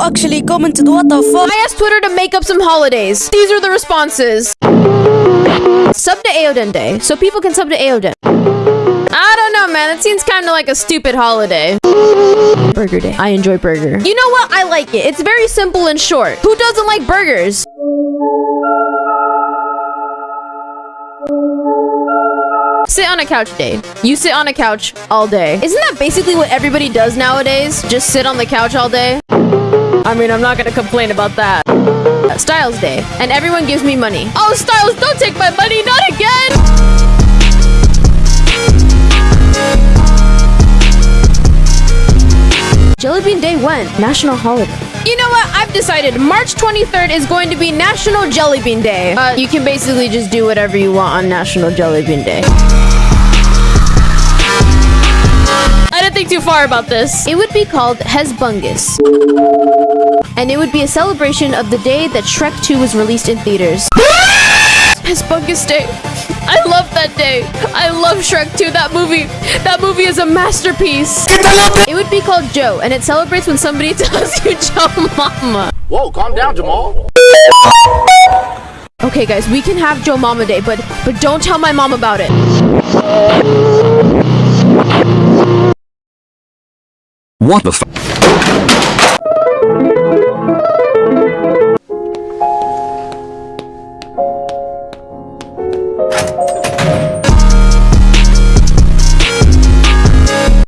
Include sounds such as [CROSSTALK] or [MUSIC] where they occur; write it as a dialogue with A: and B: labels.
A: actually commented, what the fuck?
B: I asked Twitter to make up some holidays. These are the responses. Sub to Aoden Day, so people can sub to Aoden. I don't know, man. That seems kind of like a stupid holiday. Burger Day. I enjoy burger. You know what? I like it. It's very simple and short. Who doesn't like burgers? Sit on a couch day. You sit on a couch all day. Isn't that basically what everybody does nowadays? Just sit on the couch all day? I mean, I'm not gonna complain about that. Styles Day, and everyone gives me money. Oh, Styles, don't take my money, not again! Jellybean Day when? National holiday. You know what? I've decided March 23rd is going to be National Jellybean Day. Uh, you can basically just do whatever you want on National Jellybean Day. Think too far about this. It would be called Hesbungus. And it would be a celebration of the day that Shrek 2 was released in theaters. [LAUGHS] Hesbungus Day. I love that day. I love Shrek 2. That movie, that movie is a masterpiece. It would be called Joe, and it celebrates when somebody [LAUGHS] tells you Joe Mama.
C: Whoa, calm down, Jamal.
B: Okay, guys, we can have Joe Mama Day, but but don't tell my mom about it.
D: What the f-